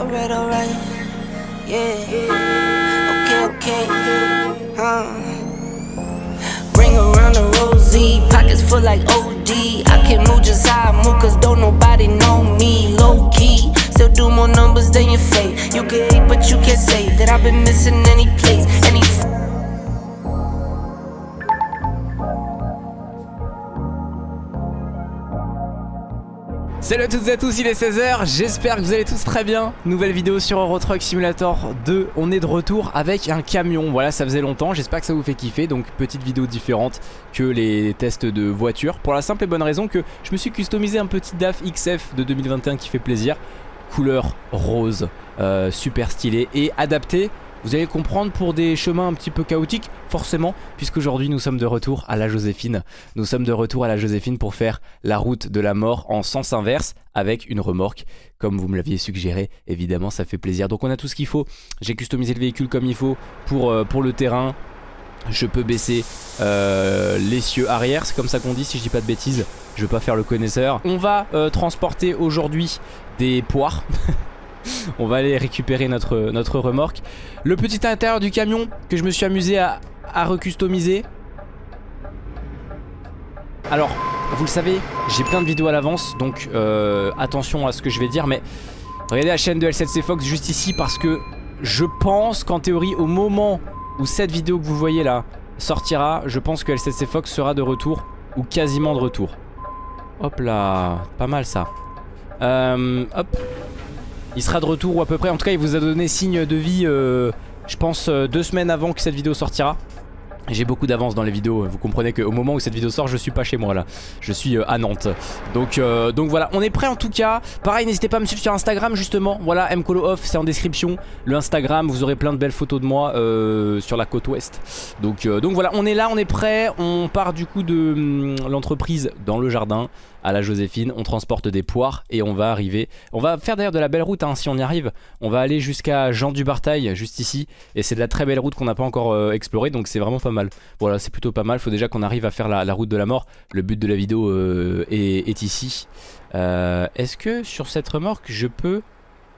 Alright, alright. Yeah. Okay, okay. Huh. Bring around the rosy, pockets full like OD. I can move just how I move, cause don't nobody know me. Low key, still do more numbers than your fate. You can hate, but you can't say that I've been missing any place, Salut à toutes et à tous, il est 16h, j'espère que vous allez tous très bien. Nouvelle vidéo sur Euro Truck Simulator 2, on est de retour avec un camion. Voilà, ça faisait longtemps, j'espère que ça vous fait kiffer. Donc petite vidéo différente que les tests de voiture Pour la simple et bonne raison que je me suis customisé un petit DAF XF de 2021 qui fait plaisir. Couleur rose, euh, super stylé et adapté vous allez comprendre pour des chemins un petit peu chaotiques, forcément, puisqu'aujourd'hui nous sommes de retour à la Joséphine. Nous sommes de retour à la Joséphine pour faire la route de la mort en sens inverse avec une remorque. Comme vous me l'aviez suggéré, évidemment, ça fait plaisir. Donc on a tout ce qu'il faut. J'ai customisé le véhicule comme il faut pour, euh, le terrain. Je peux baisser euh, l'essieu arrière, c'est comme ça qu'on dit si je dis pas de bêtises. Je veux pas faire le connaisseur. On va euh, transporter aujourd'hui des poires. On va aller récupérer notre, remorque. Le petit intérieur du camion que je me suis amusé à, à recustomiser. Alors, vous le savez, j'ai plein de vidéos à l'avance, donc euh, attention à ce que je vais dire, mais regardez la chaîne de L7C Fox juste ici parce que je pense qu'en théorie, au moment où cette vidéo que vous voyez là sortira, je pense que L7C Fox sera de retour ou quasiment de retour. Hop là, pas mal ça. Euh, hop, il sera de retour ou à peu près. En tout cas, il vous a donné signe de vie, euh, je pense, euh, deux semaines avant que cette vidéo sortira. J'ai beaucoup d'avance dans les vidéos, vous comprenez qu'au moment où cette vidéo sort je suis pas chez moi là. Je suis euh, à Nantes. Donc, euh, voilà, on est prêt en tout cas. Pareil n'hésitez pas à me suivre sur Instagram justement. Voilà, Mcolo Off c'est en description. Le Instagram, vous aurez plein de belles photos de moi euh, sur la côte ouest. Donc, euh, donc voilà, on est là, on est prêt. On part du coup de hum, l'entreprise dans le jardin à la Joséphine, on transporte des poires et on va arriver, on va faire d'ailleurs de la belle route hein, si on y arrive, on va aller jusqu'à Jean du Bartail juste ici et c'est de la très belle route qu'on n'a pas encore euh, explorée donc c'est vraiment pas mal, voilà c'est plutôt pas mal, faut déjà qu'on arrive à faire la, route de la mort, le but de la vidéo euh, est, est, ici, euh, est-ce que sur cette remorque je peux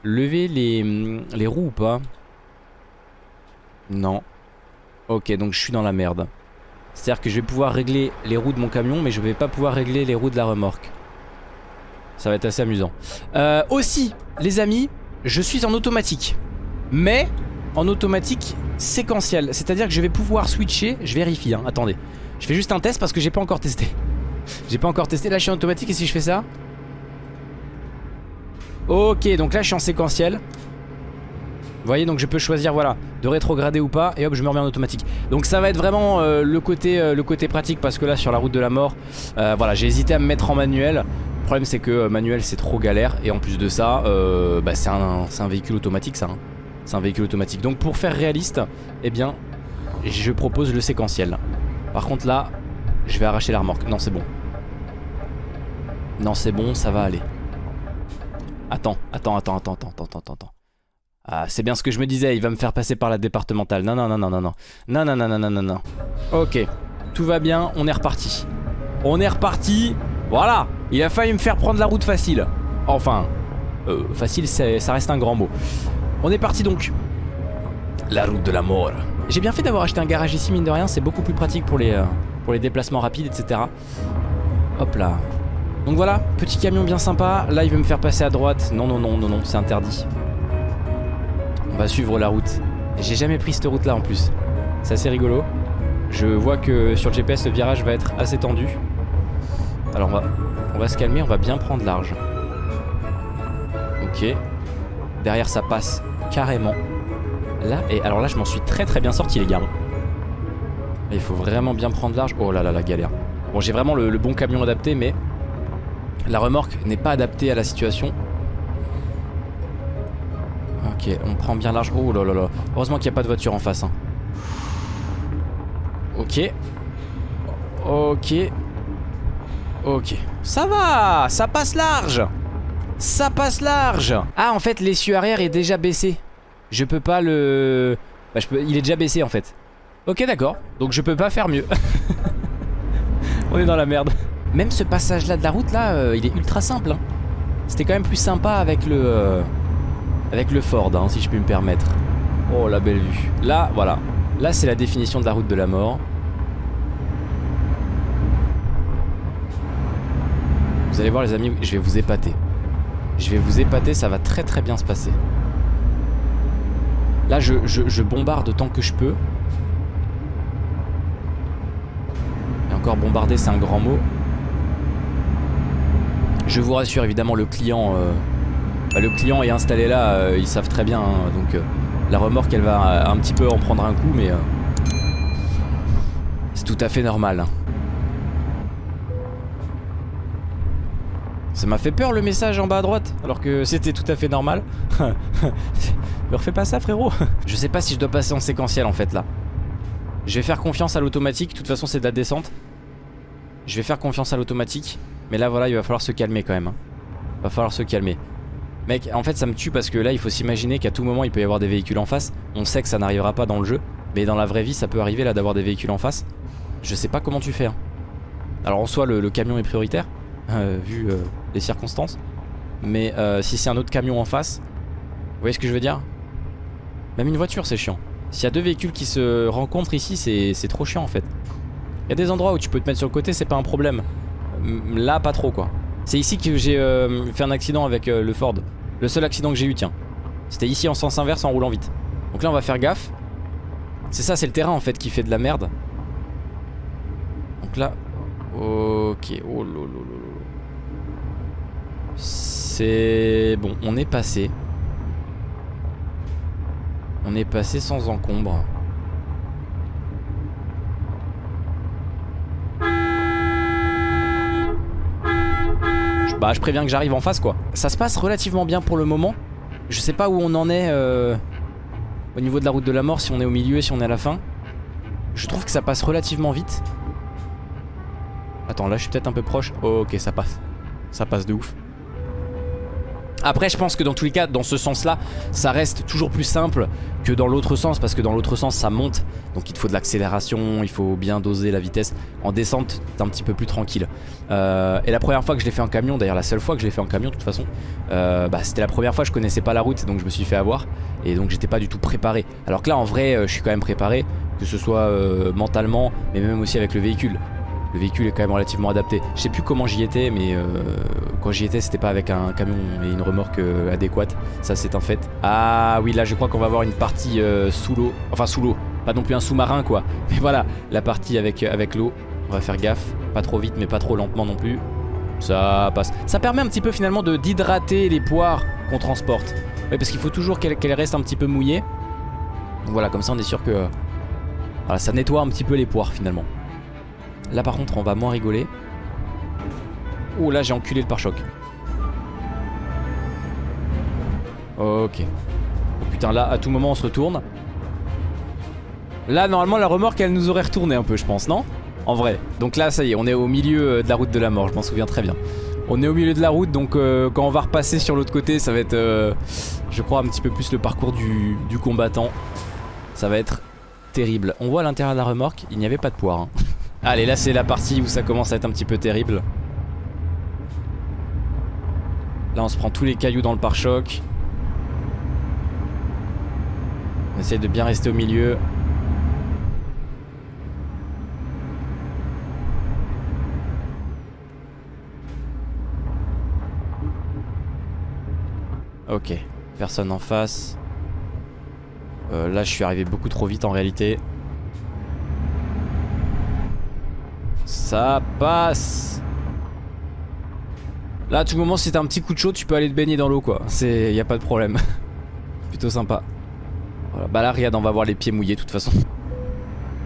lever les, les roues ou pas? Non, ok donc je suis dans la merde. C'est-à-dire que je vais pouvoir régler les roues de mon camion mais je vais pas pouvoir régler les roues de la remorque. Ça va être assez amusant. Euh, aussi, les amis, je suis en automatique. Mais en automatique séquentiel. C'est-à-dire que je vais pouvoir switcher. Je vérifie, hein, attendez. Je fais juste un test parce que j'ai pas encore testé. j'ai pas encore testé. Là, je suis en automatique et si je fais ça? Ok, donc là, je suis en séquentiel. Vous voyez donc je peux choisir voilà de rétrograder ou pas et hop je me remets en automatique. Donc ça va être vraiment euh, le, côté, euh, le côté pratique parce que là sur la route de la mort euh, Voilà j'ai hésité à me mettre en manuel. Le problème c'est que manuel c'est trop galère Et en plus de ça bah, c'est un, un, véhicule automatique ça hein. C'est un véhicule automatique. Donc pour faire réaliste eh bien je propose le séquentiel. Par contre là je vais arracher la remorque. Non c'est bon. Non c'est bon ça va aller. Attends attends attends attends attends attends attends ah, c'est bien ce que je me disais, il va me faire passer par la départementale. Non, non, non, non, non, non. Non, non, non, non, non, non, non. Ok, tout va bien, on est reparti. On est reparti. Voilà, il a failli me faire prendre la route facile. Enfin, euh, facile, ça reste un grand mot. On est parti donc. La route de la mort. J'ai bien fait d'avoir acheté un garage ici, mine de rien, c'est beaucoup plus pratique pour les, euh, pour les déplacements rapides, etc. Hop là. Donc voilà, petit camion bien sympa. Là, il veut me faire passer à droite. Non, non, non, non, non, c'est interdit. On va suivre la route. J'ai jamais pris cette route là en plus. C'est assez rigolo. Je vois que sur le GPS le virage va être assez tendu. Alors on va, on va se calmer, on va bien prendre large. Ok. Derrière ça passe carrément. Là, et alors là je m'en suis très très bien sorti les gars. Il faut vraiment bien prendre large. Oh là là la galère. Bon j'ai vraiment le, le bon camion adapté mais la remorque n'est pas adaptée à la situation. Ok, on prend bien large. Oh là là là. Heureusement qu'il n'y a pas de voiture en face. Hein. Ok. Ok. Ok. Ça va Ça passe large Ça passe large Ah, en fait, l'essieu arrière est déjà baissé. Je peux pas le... Bah, je peux... Il est déjà baissé, en fait. Ok, d'accord. Donc, je peux pas faire mieux. on est dans la merde. Même ce passage-là de la route, là, euh, il est ultra simple. Hein. C'était quand même plus sympa avec le... Euh Avec le Ford, hein, si je puis me permettre. Oh, la belle vue. Là, voilà. Là, c'est la définition de la route de la mort. Vous allez voir les amis, je vais vous épater. Je vais vous épater, ça va très très bien se passer. Là, je, bombarde autant que je peux. Et encore bombarder, c'est un grand mot. Je vous rassure, évidemment, le client, euh, bah, le client est installé là, euh, ils savent très bien. Hein, donc euh, la remorque, elle va un petit peu en prendre un coup, mais c'est tout à fait normal. Hein. Ça m'a fait peur le message en bas à droite, alors que c'était tout à fait normal. Me refais pas ça, frérot. je sais pas si je dois passer en séquentiel en fait là. Je vais faire confiance à l'automatique. De toute façon, c'est de la descente. Je vais faire confiance à l'automatique. Mais là voilà il va falloir se calmer quand même hein. Va falloir se calmer Mec en fait ça me tue parce que là il faut s'imaginer qu'à tout moment il peut y avoir des véhicules en face. On sait que ça n'arrivera pas dans le jeu Mais dans la vraie vie ça peut arriver là d'avoir des véhicules en face. Je sais pas comment tu fais hein. Alors en soi le, camion est prioritaire euh, Vu euh, les circonstances. Mais euh, si c'est un autre camion en face Vous voyez ce que je veux dire? Même une voiture c'est chiant. S'il y a deux véhicules qui se rencontrent ici c'est trop chiant en fait. Il y a des endroits où tu peux te mettre sur le côté c'est pas un problème. Là, pas trop quoi. C'est ici que j'ai euh, fait un accident avec euh, le Ford. Le seul accident que j'ai eu, tiens. C'était ici en sens inverse en roulant vite. Donc là, on va faire gaffe. C'est ça, c'est le terrain en fait qui fait de la merde. Donc là. Ok. Oh C'est. Bon, on est passé. On est passé sans encombre. Bah je préviens que j'arrive en face quoi. Ça se passe relativement bien pour le moment. Je sais pas où on en est euh, Au niveau de la route de la mort Si on est au milieu et si on est à la fin. Je trouve que ça passe relativement vite. Attends là je suis peut-être un peu proche. Ok ça passe. Ça passe de ouf après je pense que dans tous les cas dans ce sens là ça reste toujours plus simple que dans l'autre sens parce que dans l'autre sens ça monte. Donc il te faut de l'accélération, il faut bien doser la vitesse en descente t'es un petit peu plus tranquille. Euh, et la première fois que je l'ai fait en camion d'ailleurs la seule fois que je l'ai fait en camion de toute façon euh, bah, c'était la première fois je connaissais pas la route donc je me suis fait avoir. Et donc j'étais pas du tout préparé. Alors que là en vrai euh, je suis quand même préparé que ce soit mentalement mais même aussi avec le véhicule le véhicule est quand même relativement adapté. Je sais plus comment j'y étais, mais euh, quand j'y étais, c'était pas avec un camion et une remorque euh, adéquate. Ça, c'est un fait. Ah oui, là, je crois qu'on va avoir une partie euh, sous l'eau. Enfin, sous l'eau. Pas non plus un sous-marin, quoi. Mais voilà, la partie avec, avec l'eau. On va faire gaffe. Pas trop vite, mais pas trop lentement non plus. Ça passe. Ça permet un petit peu finalement d'hydrater les poires qu'on transporte. Oui, parce qu'il faut toujours qu'elles restent un petit peu mouillées. Donc voilà, comme ça, on est sûr que... Voilà, ça nettoie un petit peu les poires finalement. Là par contre on va moins rigoler. Oh là j'ai enculé le pare-choc. Ok. Oh putain là à tout moment on se retourne. Là normalement la remorque elle nous aurait retourné un peu je pense non? En vrai. Donc là ça y est on est au milieu euh, de la route de la mort je m'en souviens très bien. On est au milieu de la route donc euh, quand on va repasser sur l'autre côté ça va être euh, je crois un petit peu plus le parcours du, combattant. Ça va être terrible. On voit à l'intérieur de la remorque il n'y avait pas de poire. Hein. Allez, là c'est la partie où ça commence à être un petit peu terrible. Là on se prend tous les cailloux dans le pare-choc. On essaye de bien rester au milieu. Ok, personne en face. Euh, là je suis arrivé beaucoup trop vite en réalité. Ça passe. Là, à tout moment, si t'as un petit coup de chaud, tu peux aller te baigner dans l'eau, quoi. C'est, y a pas de problème. Plutôt sympa. Voilà. Bah là, regarde, on va voir les pieds mouillés, de toute façon.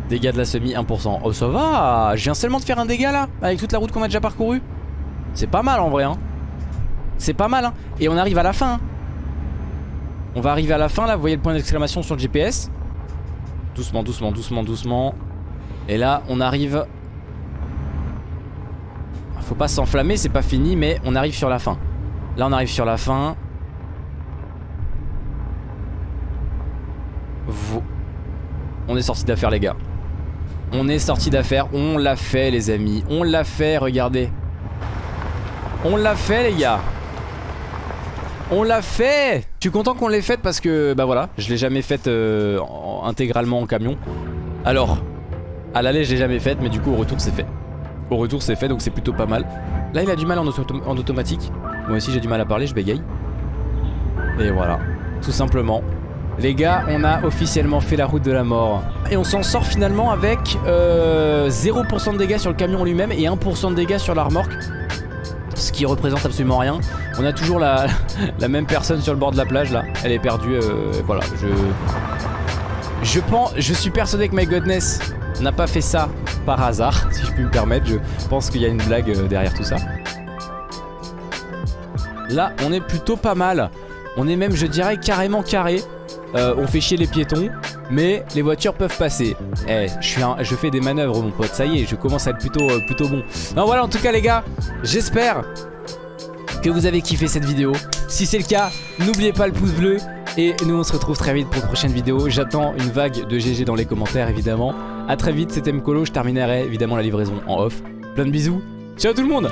Dégâts de la semi, 1%. Oh, ça va Je viens seulement de faire un dégât, là Avec toute la route qu'on a déjà parcourue C'est pas mal, en vrai, hein. C'est pas mal, hein. Et on arrive à la fin, hein. On va arriver à la fin, là. Vous voyez le point d'exclamation sur le GPS Doucement, doucement, doucement, doucement. Et là, on arrive faut pas s'enflammer, c'est pas fini, mais on arrive sur la fin. Là, on arrive sur la fin. On est sorti d'affaire, les gars. On est sorti d'affaire. On l'a fait, les amis. On l'a fait, regardez. On l'a fait, les gars. On l'a fait Je suis content qu'on l'ait faite parce que, bah voilà, je l'ai jamais faite euh, en- intégralement en camion. Alors, à l'aller, je l'ai jamais faite, mais du coup, au retour, c'est fait. Au retour, c'est fait, donc c'est plutôt pas mal. Là, il a du mal en, auto- en automatique. Moi aussi, j'ai du mal à parler, je bégaye. Et voilà, tout simplement. Les gars, on a officiellement fait la route de la mort. Et on s'en sort finalement avec euh, 0% de dégâts sur le camion lui-même et 1% de dégâts sur la remorque. Ce qui représente absolument rien. On a toujours la, même personne sur le bord de la plage là. Elle est perdue. euh, voilà, je. Je pense. Je suis persuadé que My Godness n'a pas fait ça par hasard, si je puis me permettre. Je pense qu'il y a une blague euh, derrière tout ça. Là, on est plutôt pas mal. On est même, je dirais, carrément carré. Euh, on fait chier les piétons, mais les voitures peuvent passer. Eh, je, fais des manœuvres, mon pote. Ça y est, je commence à être plutôt, euh, plutôt bon. Non, voilà, en tout cas, les gars, j'espère que vous avez kiffé cette vidéo. Si c'est le cas, n'oubliez pas le pouce bleu. Et nous, on se retrouve très vite pour une prochaine vidéo. J'attends une vague de GG dans les commentaires, évidemment. A très vite, c'était Mkolo. Je terminerai évidemment la livraison en off. Plein de bisous. Ciao tout le monde